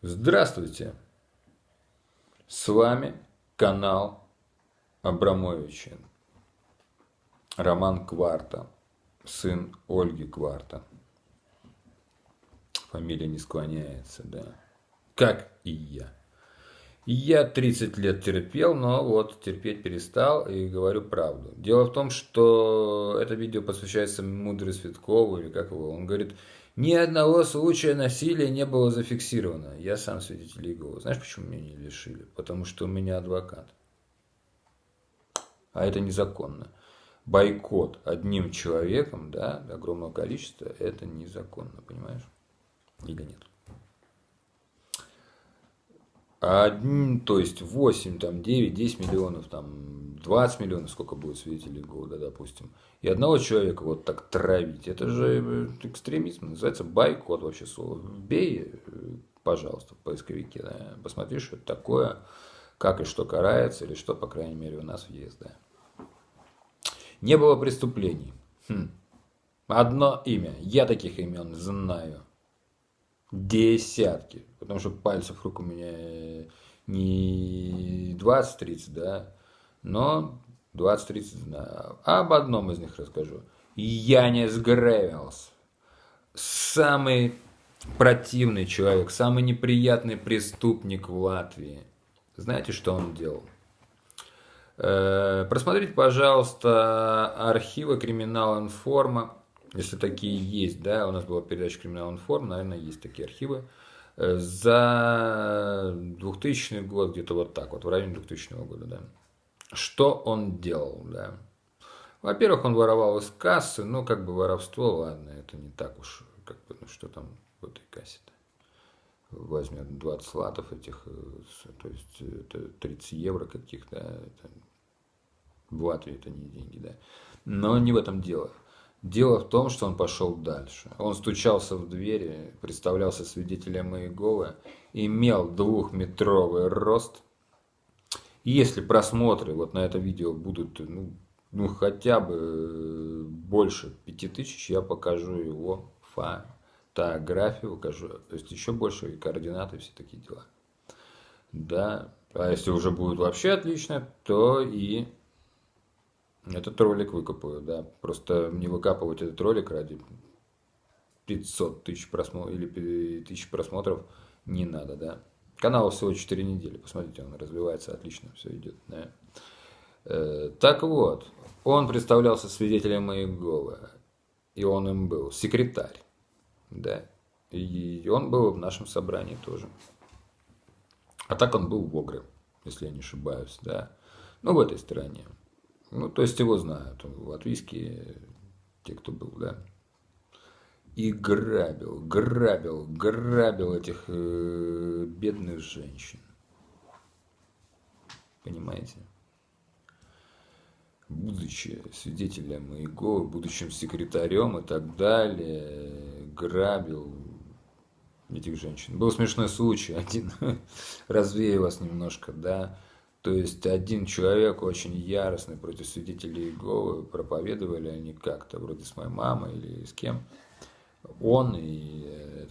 Здравствуйте! С вами канал Абрамовича. Роман Кварта, сын Ольги Кварта. Фамилия не склоняется, да. Как и я. Я 30 лет терпел, но вот терпеть перестал и говорю правду. Дело в том, что это видео посвящается Мудрой Светкову, или как его, он говорит, ни одного случая насилия не было зафиксировано. Я сам свидетель Иеговы. Знаешь, почему меня не лишили? Потому что у меня адвокат. А это незаконно. Бойкот одним человеком, да, огромного количества, это незаконно, понимаешь? Или нет? Один, то есть 8, там, 9, 10 миллионов, там, 20 миллионов, сколько будет свидетелей года, допустим. И одного человека вот так травить, это же э, экстремизм, называется байкот вообще слово. Бей, э, пожалуйста, в поисковике, да, посмотри, что это такое, как и что карается, или что, по крайней мере, у нас есть, да. Не было преступлений. Хм. Одно имя. Я таких имен знаю. Десятки. Потому что пальцев рук у меня не 20-30, да, но 20-30 знаю. Об одном из них расскажу. Янис Гревелс. Самый противный человек, самый неприятный преступник в Латвии. Знаете, что он делал? Э, просмотрите, пожалуйста, архивы Криминал Информа если такие есть, да, у нас была передача «Криминал информ», наверное, есть такие архивы, э, за 2000 год, где-то вот так вот, в районе 2000 года, да. Что он делал, да. Во-первых, он воровал из кассы, ну, как бы воровство, ладно, это не так уж, как бы, ну, что там в этой кассе-то. Возьмет 20 латов этих, э, то есть это 30 евро каких-то, это, в Латвии это не деньги, да. Но не в этом дело. Дело в том, что он пошел дальше. Он стучался в двери, представлялся свидетелем Иеговы, имел двухметровый рост. И если просмотры вот на это видео будут ну, ну хотя бы больше пяти тысяч, я покажу его фотографию, покажу, то есть еще больше координаты, все такие дела. Да, а если уже будет вообще отлично, то и этот ролик выкопаю, да. Просто не выкапывать этот ролик ради 500 тысяч просмотров или тысяч просмотров не надо, да. Канал всего 4 недели, посмотрите, он развивается отлично, все идет, да. Э, так вот, он представлялся свидетелем Иеговы, и он им был секретарь, да. И он был в нашем собрании тоже. А так он был в Огре, если я не ошибаюсь, да. Ну, в этой стране. Ну, то есть его знают, латвийские, те, кто был, да. И грабил, грабил, грабил этих э, бедных женщин. Понимаете? Будучи свидетелем Иеговы, будущим секретарем и так далее, грабил этих женщин. Был смешной случай один, развею вас немножко, да, то есть один человек очень яростный против свидетелей Иеговы, проповедовали они как-то, вроде с моей мамой или с кем. Он и